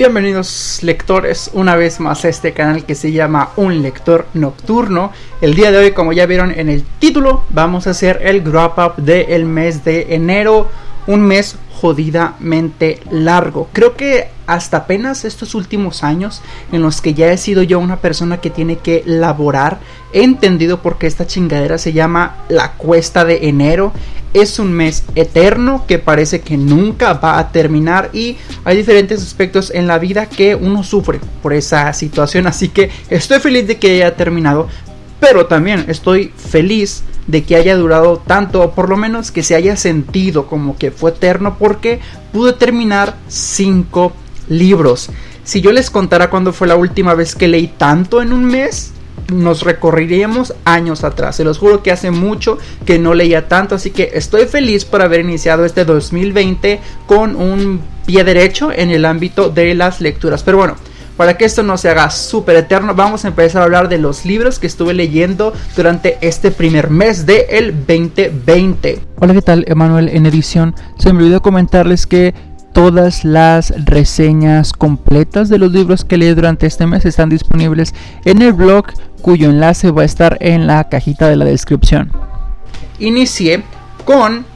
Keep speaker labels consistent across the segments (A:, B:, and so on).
A: Bienvenidos lectores una vez más a este canal que se llama Un Lector Nocturno. El día de hoy, como ya vieron en el título, vamos a hacer el wrap up del mes de enero. Un mes jodidamente largo. Creo que hasta apenas estos últimos años en los que ya he sido yo una persona que tiene que laborar, he entendido por qué esta chingadera se llama la cuesta de enero. Es un mes eterno que parece que nunca va a terminar y hay diferentes aspectos en la vida que uno sufre por esa situación. Así que estoy feliz de que haya terminado, pero también estoy feliz de que haya durado tanto, o por lo menos que se haya sentido como que fue eterno, porque pude terminar cinco libros. Si yo les contara cuándo fue la última vez que leí tanto en un mes, nos recorreríamos años atrás. Se los juro que hace mucho que no leía tanto, así que estoy feliz por haber iniciado este 2020 con un pie derecho en el ámbito de las lecturas. Pero bueno, para que esto no se haga súper eterno, vamos a empezar a hablar de los libros que estuve leyendo durante este primer mes del el 2020. Hola, ¿qué tal? Emanuel en edición. Se me olvidó comentarles que todas las reseñas completas de los libros que leí durante este mes están disponibles en el blog cuyo enlace va a estar en la cajita de la descripción. Inicié con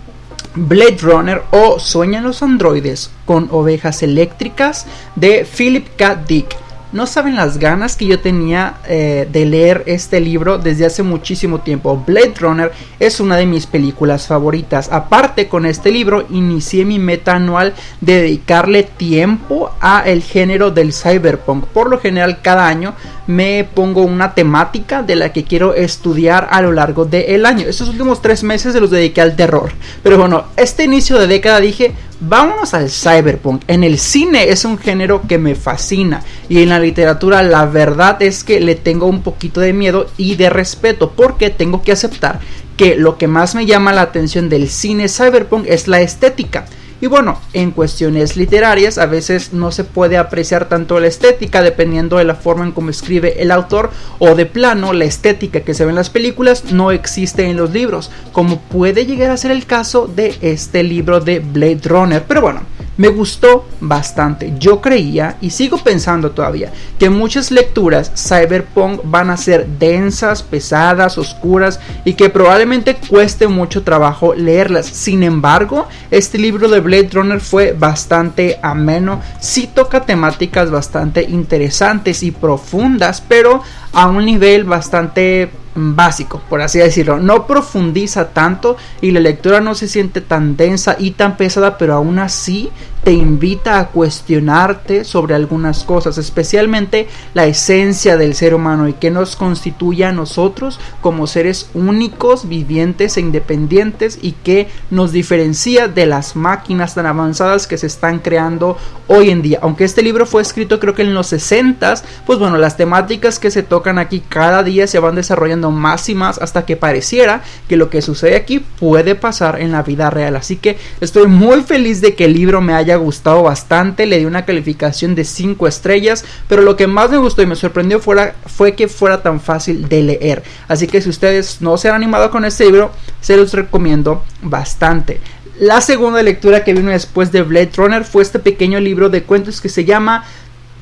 A: Blade Runner o Sueñan los androides con ovejas eléctricas de Philip K. Dick. No saben las ganas que yo tenía eh, de leer este libro desde hace muchísimo tiempo. Blade Runner es una de mis películas favoritas. Aparte con este libro inicié mi meta anual de dedicarle tiempo a el género del cyberpunk. Por lo general cada año me pongo una temática de la que quiero estudiar a lo largo del año. Estos últimos tres meses se los dediqué al terror. Pero bueno, este inicio de década dije, Vámonos al cyberpunk. En el cine es un género que me fascina y en la literatura la verdad es que le tengo un poquito de miedo y de respeto porque tengo que aceptar que lo que más me llama la atención del cine cyberpunk es la estética. Y bueno, en cuestiones literarias a veces no se puede apreciar tanto la estética dependiendo de la forma en cómo escribe el autor o de plano la estética que se ve en las películas no existe en los libros, como puede llegar a ser el caso de este libro de Blade Runner. Pero bueno, me gustó bastante. Yo creía y sigo pensando todavía que muchas lecturas cyberpunk van a ser densas, pesadas, oscuras y que probablemente cueste mucho trabajo leerlas. Sin embargo, este libro de Blade Runner fue bastante ameno. Sí toca temáticas bastante interesantes y profundas, pero a un nivel bastante básico, por así decirlo. No profundiza tanto y la lectura no se siente tan densa y tan pesada, pero aún así te invita a cuestionarte sobre algunas cosas, especialmente la esencia del ser humano y que nos constituye a nosotros como seres únicos, vivientes e independientes y que nos diferencia de las máquinas tan avanzadas que se están creando hoy en día. Aunque este libro fue escrito creo que en los 60, pues bueno, las temáticas que se tocan aquí cada día se van desarrollando más y más hasta que pareciera que lo que sucede aquí puede pasar en la vida real. Así que estoy muy feliz de que el libro me haya gustado bastante, le di una calificación de 5 estrellas, pero lo que más me gustó y me sorprendió fuera, fue que fuera tan fácil de leer. Así que si ustedes no se han animado con este libro, se los recomiendo bastante. La segunda lectura que vino después de Blade Runner fue este pequeño libro de cuentos que se llama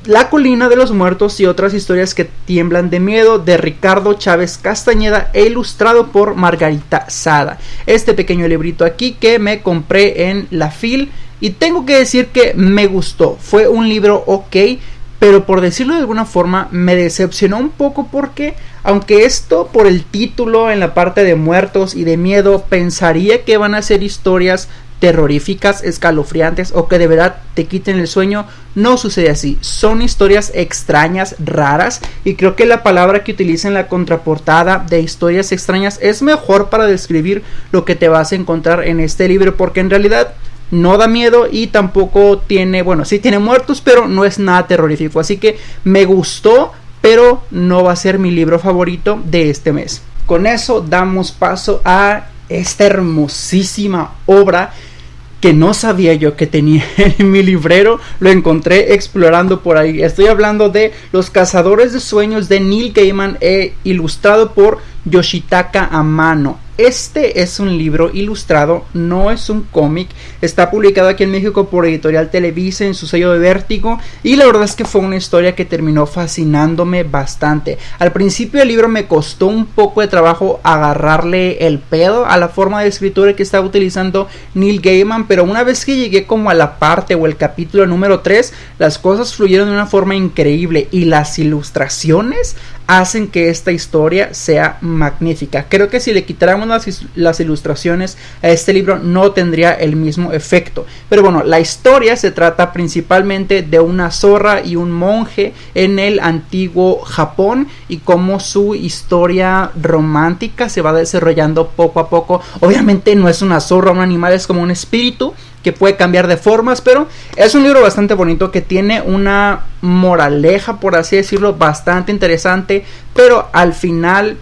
A: la colina de los muertos y otras historias que tiemblan de miedo de Ricardo Chávez Castañeda e ilustrado por Margarita Sada. Este pequeño librito aquí que me compré en la FIL y tengo que decir que me gustó. Fue un libro ok, pero por decirlo de alguna forma me decepcionó un poco porque aunque esto por el título en la parte de muertos y de miedo pensaría que van a ser historias terroríficas, escalofriantes o que de verdad te quiten el sueño, no sucede así. Son historias extrañas, raras y creo que la palabra que utiliza en la contraportada de historias extrañas es mejor para describir lo que te vas a encontrar en este libro porque en realidad no da miedo y tampoco tiene, bueno, sí tiene muertos, pero no es nada terrorífico. Así que me gustó, pero no va a ser mi libro favorito de este mes. Con eso damos paso a esta hermosísima obra que no sabía yo que tenía en mi librero, lo encontré explorando por ahí. Estoy hablando de Los Cazadores de Sueños de Neil Gaiman, e ilustrado por Yoshitaka Amano. Este es un libro ilustrado, no es un cómic. Está publicado aquí en México por Editorial Televisa en su sello de vértigo. Y la verdad es que fue una historia que terminó fascinándome bastante. Al principio el libro me costó un poco de trabajo agarrarle el pedo a la forma de escritura que estaba utilizando Neil Gaiman. Pero una vez que llegué como a la parte o el capítulo número 3, las cosas fluyeron de una forma increíble. Y las ilustraciones hacen que esta historia sea magnífica. Creo que si le quitáramos las, ilustraciones a este libro no tendría el mismo efecto. Pero bueno, la historia se trata principalmente de una zorra y un monje en el antiguo Japón y cómo su historia romántica se va desarrollando poco a poco. Obviamente no es una zorra, un animal es como un espíritu que puede cambiar de formas, pero es un libro bastante bonito que tiene una moraleja, por así decirlo, bastante interesante, pero al final,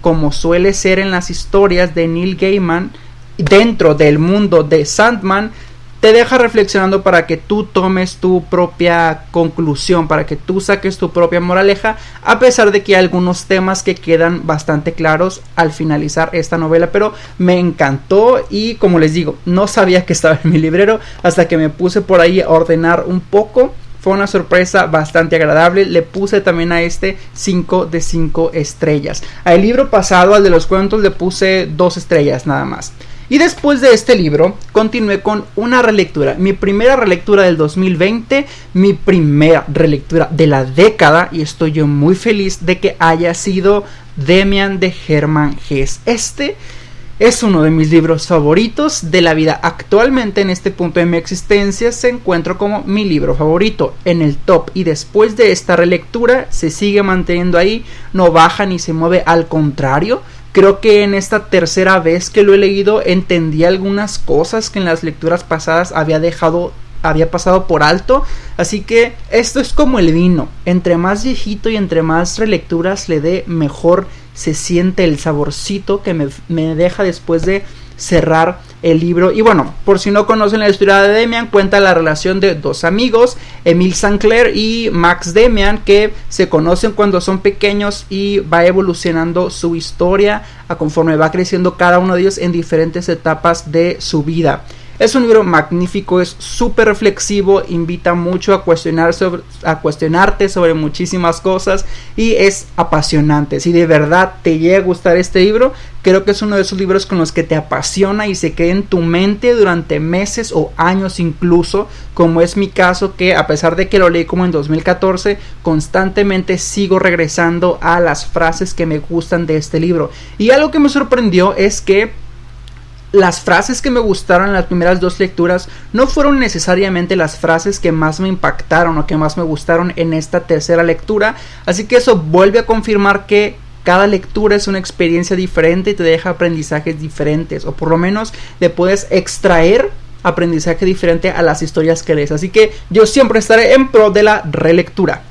A: como suele ser en las historias de Neil Gaiman, dentro del mundo de Sandman, te deja reflexionando para que tú tomes tu propia conclusión, para que tú saques tu propia moraleja, a pesar de que hay algunos temas que quedan bastante claros al finalizar esta novela, pero me encantó y como les digo, no sabía que estaba en mi librero hasta que me puse por ahí a ordenar un poco. Fue una sorpresa bastante agradable. Le puse también a este 5 de 5 estrellas. Al libro pasado, al de los cuentos, le puse 2 estrellas nada más. Y después de este libro, continué con una relectura. Mi primera relectura del 2020, mi primera relectura de la década, y estoy yo muy feliz de que haya sido Demian de Hermann Hesse. Este es uno de mis libros favoritos de la vida. Actualmente en este punto de mi existencia se encuentra como mi libro favorito en el top y después de esta relectura se sigue manteniendo ahí, no baja ni se mueve, al contrario, Creo que en esta tercera vez que lo he leído entendí algunas cosas que en las lecturas pasadas había dejado había pasado por alto. Así que esto es como el vino. Entre más viejito y entre más relecturas le dé, mejor se siente el saborcito que me, me deja después de cerrar el libro. Y bueno, por si no conocen la historia de Demian, cuenta la relación de dos amigos, Emil Sancler y Max Demian, que se conocen cuando son pequeños y va evolucionando su historia a conforme va creciendo cada uno de ellos en diferentes etapas de su vida. Es un libro magnífico, es súper reflexivo, invita mucho a, a cuestionarte sobre muchísimas cosas y es apasionante. Si de verdad te llega a gustar este libro, creo que es uno de esos libros con los que te apasiona y se queda en tu mente durante meses o años incluso, como es mi caso que a pesar de que lo leí como en 2014, constantemente sigo regresando a las frases que me gustan de este libro. Y algo que me sorprendió es que las frases que me gustaron en las primeras dos lecturas no fueron necesariamente las frases que más me impactaron o que más me gustaron en esta tercera lectura, así que eso vuelve a confirmar que cada lectura es una experiencia diferente y te deja aprendizajes diferentes o por lo menos le puedes extraer aprendizaje diferente a las historias que lees, así que yo siempre estaré en pro de la relectura.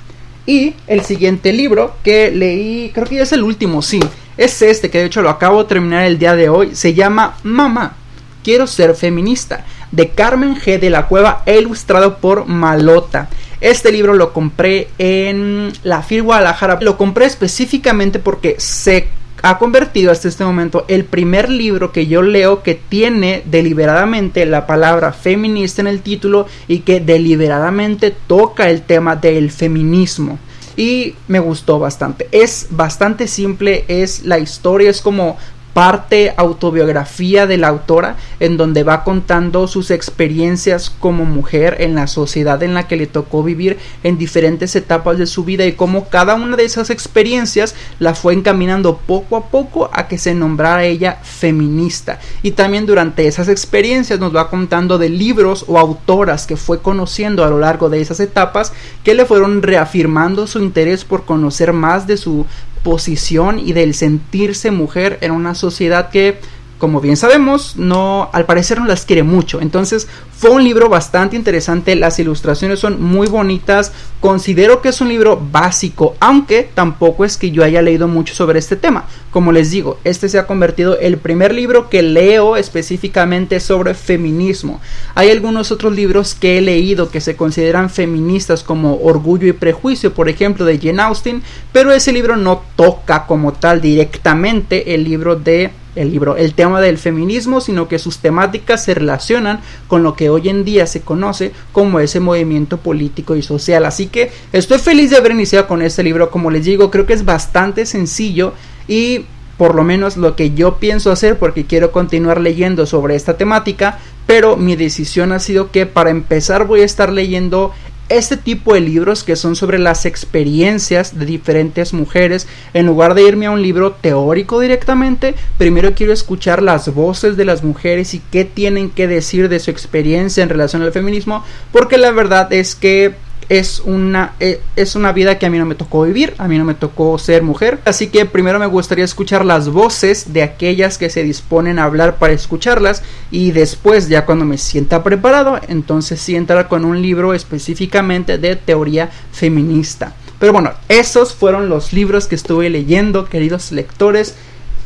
A: Y el siguiente libro que leí, creo que ya es el último, sí, es este, que de hecho lo acabo de terminar el día de hoy. Se llama Mamá, quiero ser feminista, de Carmen G. de la Cueva, e ilustrado por Malota. Este libro lo compré en la FIL Guadalajara. Lo compré específicamente porque se ha convertido hasta este momento el primer libro que yo leo que tiene deliberadamente la palabra feminista en el título y que deliberadamente toca el tema del feminismo y me gustó bastante. Es bastante simple, es la historia, es como parte autobiografía de la autora en donde va contando sus experiencias como mujer en la sociedad en la que le tocó vivir en diferentes etapas de su vida y cómo cada una de esas experiencias la fue encaminando poco a poco a que se nombrara ella feminista. Y también durante esas experiencias nos va contando de libros o autoras que fue conociendo a lo largo de esas etapas que le fueron reafirmando su interés por conocer más de su posición y del sentirse mujer en una sociedad que como bien sabemos, no, al parecer no las quiere mucho. Entonces fue un libro bastante interesante, las ilustraciones son muy bonitas, considero que es un libro básico, aunque tampoco es que yo haya leído mucho sobre este tema. Como les digo, este se ha convertido el primer libro que leo específicamente sobre feminismo. Hay algunos otros libros que he leído que se consideran feministas como Orgullo y Prejuicio, por ejemplo, de Jane Austen, pero ese libro no toca como tal directamente el libro de el libro el tema del feminismo, sino que sus temáticas se relacionan con lo que hoy en día se conoce como ese movimiento político y social. Así que estoy feliz de haber iniciado con este libro, como les digo, creo que es bastante sencillo y por lo menos lo que yo pienso hacer porque quiero continuar leyendo sobre esta temática, pero mi decisión ha sido que para empezar voy a estar leyendo este tipo de libros que son sobre las experiencias de diferentes mujeres, en lugar de irme a un libro teórico directamente, primero quiero escuchar las voces de las mujeres y qué tienen que decir de su experiencia en relación al feminismo, porque la verdad es que es una, eh, es una vida que a mí no me tocó vivir, a mí no me tocó ser mujer. Así que primero me gustaría escuchar las voces de aquellas que se disponen a hablar para escucharlas y después ya cuando me sienta preparado, entonces sí entrar con un libro específicamente de teoría feminista. Pero bueno, esos fueron los libros que estuve leyendo, queridos lectores.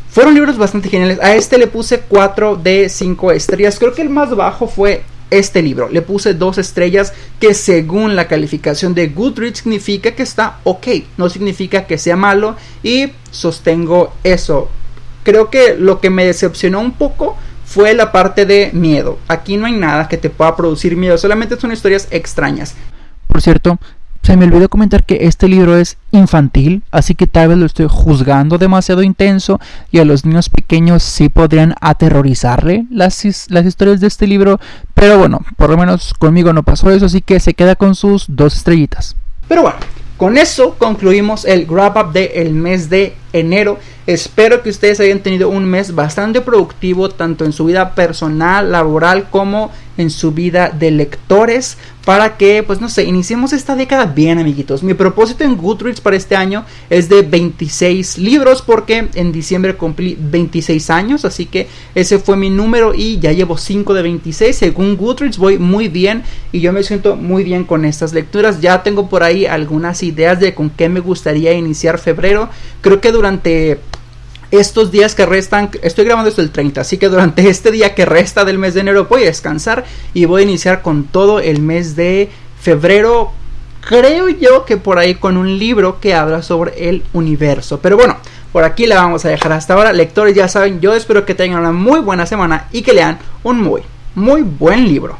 A: Fueron libros bastante geniales. A este le puse 4 de 5 estrellas. Creo que el más bajo fue este libro. Le puse dos estrellas que según la calificación de Goodreads significa que está ok, no significa que sea malo y sostengo eso. Creo que lo que me decepcionó un poco fue la parte de miedo. Aquí no hay nada que te pueda producir miedo, solamente son historias extrañas. Por cierto, se me olvidó comentar que este libro es infantil, así que tal vez lo estoy juzgando demasiado intenso y a los niños pequeños sí podrían aterrorizarle las, historias de este libro, pero bueno, por lo menos conmigo no pasó eso, así que se queda con sus dos estrellitas. Pero bueno, con eso concluimos el wrap up del mes de enero. Espero que ustedes hayan tenido un mes bastante productivo tanto en su vida personal, laboral como en su vida de lectores para que, pues no sé, iniciemos esta década bien, amiguitos. Mi propósito en Goodreads para este año es de 26 libros porque en diciembre cumplí 26 años, así que ese fue mi número y ya llevo 5 de 26. Según Goodreads voy muy bien y yo me siento muy bien con estas lecturas. Ya tengo por ahí algunas ideas de con qué me gustaría iniciar febrero. Creo que durante estos días que restan, estoy grabando esto el 30, así que durante este día que resta del mes de enero voy a descansar y voy a iniciar con todo el mes de febrero. Creo yo que por ahí con un libro que habla sobre el universo. Pero bueno, por aquí la vamos a dejar hasta ahora. Lectores ya saben, yo espero que tengan una muy buena semana y que lean un muy, muy buen libro.